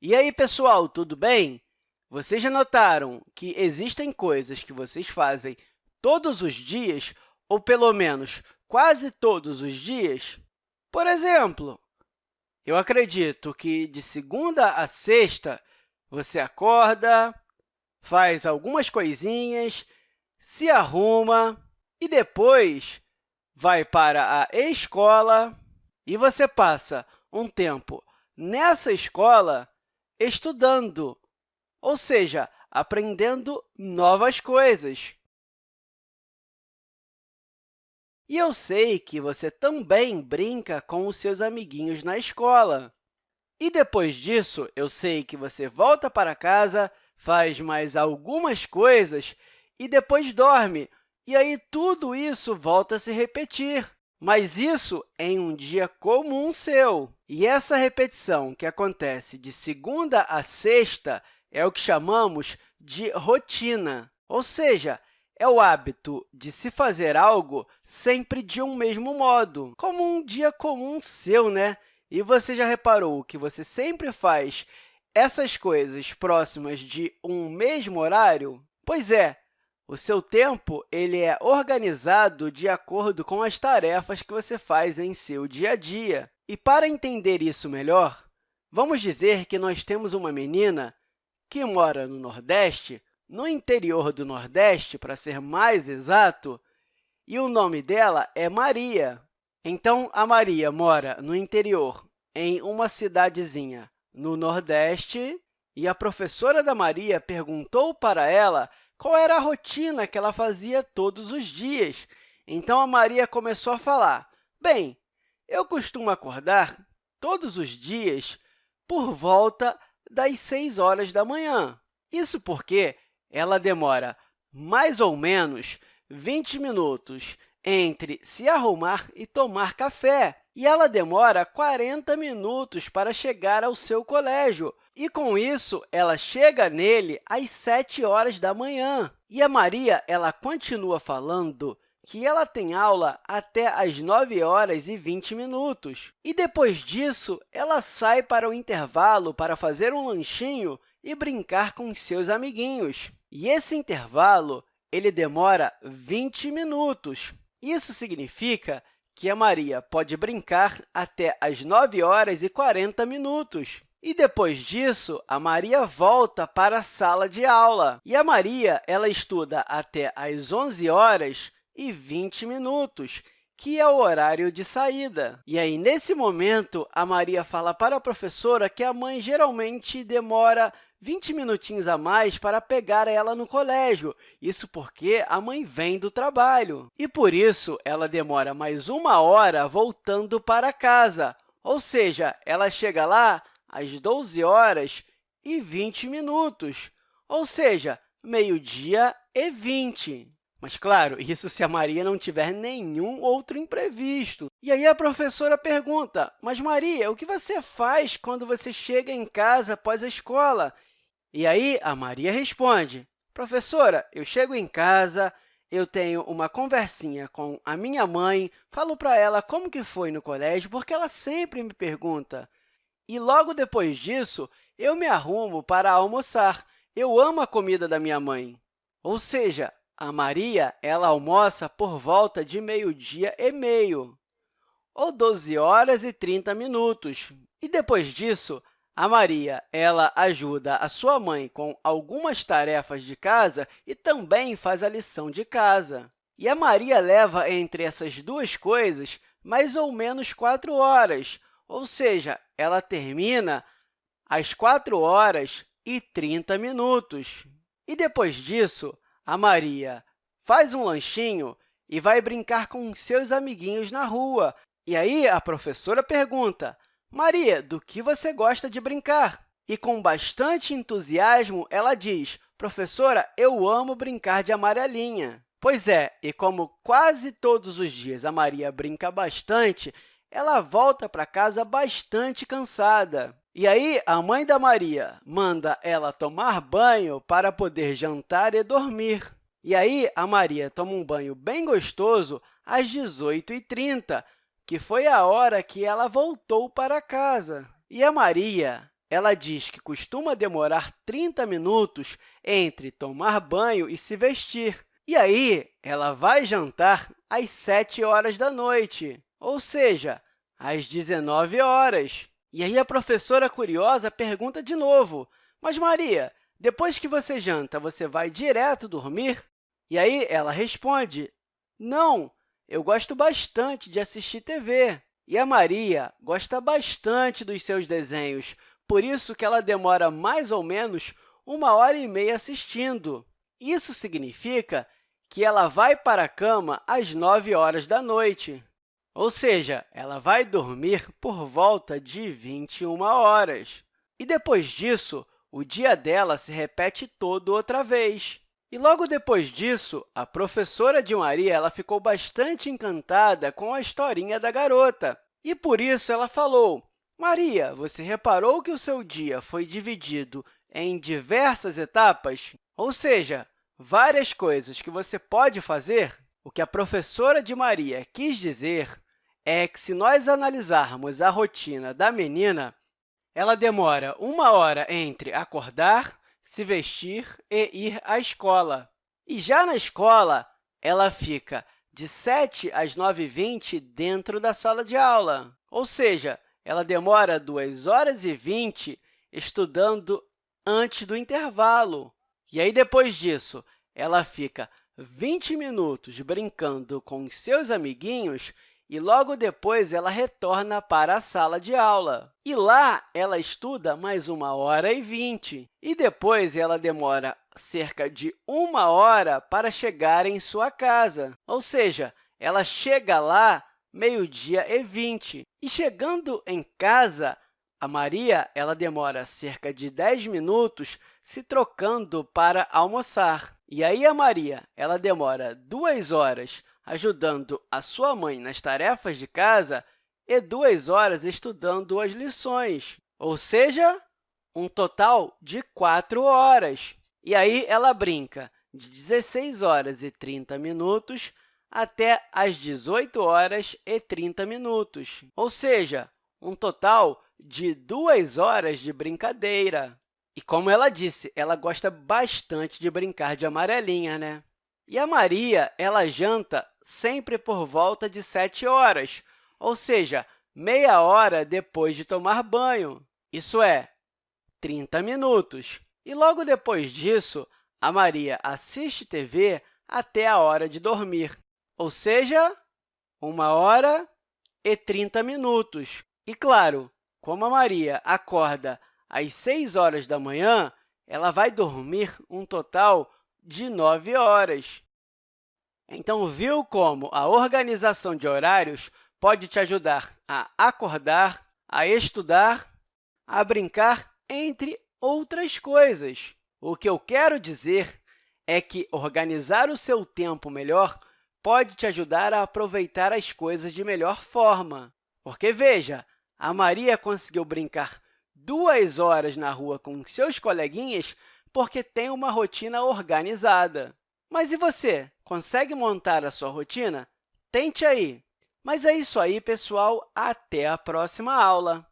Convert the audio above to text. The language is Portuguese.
E aí, pessoal, tudo bem? Vocês já notaram que existem coisas que vocês fazem todos os dias, ou pelo menos quase todos os dias? Por exemplo, eu acredito que de segunda a sexta você acorda, faz algumas coisinhas, se arruma e depois vai para a escola e você passa um tempo nessa escola estudando, ou seja, aprendendo novas coisas. E eu sei que você também brinca com os seus amiguinhos na escola. E depois disso, eu sei que você volta para casa, faz mais algumas coisas e depois dorme. E aí, tudo isso volta a se repetir. Mas isso em um dia comum seu. E essa repetição que acontece de segunda a sexta é o que chamamos de rotina, ou seja, é o hábito de se fazer algo sempre de um mesmo modo, como um dia comum seu, né? E você já reparou que você sempre faz essas coisas próximas de um mesmo horário? Pois é, o seu tempo ele é organizado de acordo com as tarefas que você faz em seu dia a dia. E, para entender isso melhor, vamos dizer que nós temos uma menina que mora no Nordeste, no interior do Nordeste, para ser mais exato, e o nome dela é Maria. Então, a Maria mora no interior, em uma cidadezinha no Nordeste, e a professora da Maria perguntou para ela qual era a rotina que ela fazia todos os dias. Então, a Maria começou a falar, bem, eu costumo acordar todos os dias por volta das 6 horas da manhã. Isso porque ela demora mais ou menos 20 minutos entre se arrumar e tomar café, e ela demora 40 minutos para chegar ao seu colégio. E, com isso, ela chega nele às 7 horas da manhã. E a Maria ela continua falando que ela tem aula até às 9 horas e 20 minutos. E, depois disso, ela sai para o intervalo para fazer um lanchinho e brincar com seus amiguinhos. E esse intervalo ele demora 20 minutos. Isso significa que a Maria pode brincar até às 9 horas e 40 minutos. E depois disso, a Maria volta para a sala de aula. E a Maria ela estuda até às 11 horas e 20 minutos, que é o horário de saída. E aí, nesse momento, a Maria fala para a professora que a mãe geralmente demora 20 minutinhos a mais para pegar ela no colégio, isso porque a mãe vem do trabalho. E, por isso, ela demora mais uma hora voltando para casa, ou seja, ela chega lá às 12 horas e 20 minutos, ou seja, meio-dia e 20. Mas, claro, isso se a Maria não tiver nenhum outro imprevisto. E aí a professora pergunta, mas, Maria, o que você faz quando você chega em casa após a escola? E aí a Maria responde, professora, eu chego em casa, eu tenho uma conversinha com a minha mãe, falo para ela como que foi no colégio, porque ela sempre me pergunta. E logo depois disso, eu me arrumo para almoçar. Eu amo a comida da minha mãe. Ou seja, a Maria ela almoça por volta de meio-dia e meio, ou 12 horas e 30 minutos. E depois disso, a Maria ela ajuda a sua mãe com algumas tarefas de casa e também faz a lição de casa. E a Maria leva entre essas duas coisas mais ou menos 4 horas, ou seja, ela termina às 4 horas e 30 minutos. E depois disso, a Maria faz um lanchinho e vai brincar com seus amiguinhos na rua. E aí a professora pergunta, Maria, do que você gosta de brincar? E, com bastante entusiasmo, ela diz, professora, eu amo brincar de amarelinha. Pois é, e como quase todos os dias a Maria brinca bastante, ela volta para casa bastante cansada. E aí, a mãe da Maria manda ela tomar banho para poder jantar e dormir. E aí, a Maria toma um banho bem gostoso às 18h30, que foi a hora que ela voltou para casa. E a Maria ela diz que costuma demorar 30 minutos entre tomar banho e se vestir. E aí, ela vai jantar às 7 horas da noite, ou seja, às 19 horas. E aí, a professora curiosa pergunta de novo, mas, Maria, depois que você janta, você vai direto dormir? E aí, ela responde, não, eu gosto bastante de assistir TV. E a Maria gosta bastante dos seus desenhos, por isso que ela demora mais ou menos uma hora e meia assistindo. Isso significa que ela vai para a cama às 9 horas da noite, ou seja, ela vai dormir por volta de 21 horas. E depois disso, o dia dela se repete todo outra vez. E logo depois disso, a professora de Maria ela ficou bastante encantada com a historinha da garota. E por isso ela falou, Maria, você reparou que o seu dia foi dividido em diversas etapas? Ou seja, várias coisas que você pode fazer? O que a professora de Maria quis dizer é que, se nós analisarmos a rotina da menina, ela demora uma hora entre acordar, se vestir e ir à escola. E já na escola, ela fica de 7 às 9h20 dentro da sala de aula, ou seja, ela demora 2 horas e 20 estudando antes do intervalo. E aí, depois disso, ela fica 20 minutos brincando com seus amiguinhos e, logo depois, ela retorna para a sala de aula. E lá, ela estuda mais uma hora e 20. E depois, ela demora cerca de uma hora para chegar em sua casa. Ou seja, ela chega lá meio-dia e 20. E chegando em casa, a Maria ela demora cerca de 10 minutos se trocando para almoçar. E aí, a Maria ela demora duas horas ajudando a sua mãe nas tarefas de casa e duas horas estudando as lições, ou seja, um total de quatro horas. E aí, ela brinca de 16 horas e 30 minutos até às 18 horas e 30 minutos, ou seja, um total de duas horas de brincadeira. E, como ela disse, ela gosta bastante de brincar de amarelinha, né? E a Maria ela janta sempre por volta de 7 horas, ou seja, meia hora depois de tomar banho, isso é, 30 minutos. E logo depois disso, a Maria assiste TV até a hora de dormir ou seja, 1 hora e 30 minutos. E, claro, como a Maria acorda às 6 horas da manhã, ela vai dormir um total de 9 horas. Então, viu como a organização de horários pode te ajudar a acordar, a estudar, a brincar, entre outras coisas. O que eu quero dizer é que organizar o seu tempo melhor pode te ajudar a aproveitar as coisas de melhor forma. Porque, veja, a Maria conseguiu brincar duas horas na rua com seus coleguinhas porque tem uma rotina organizada. Mas e você? Consegue montar a sua rotina? Tente aí! Mas é isso aí, pessoal. Até a próxima aula!